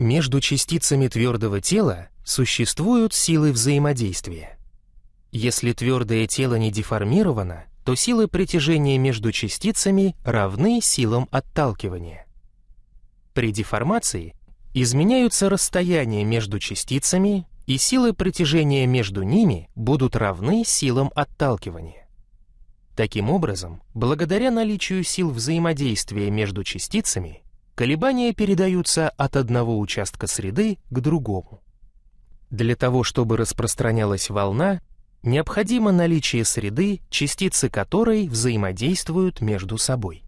Между частицами твердого тела существуют силы взаимодействия. Если твердое тело не деформировано, то силы притяжения между частицами равны силам отталкивания. При деформации изменяются расстояния между частицами, и силы притяжения между ними будут равны силам отталкивания. Таким образом, благодаря наличию сил взаимодействия между частицами, колебания передаются от одного участка среды к другому. Для того, чтобы распространялась волна, необходимо наличие среды, частицы которой взаимодействуют между собой.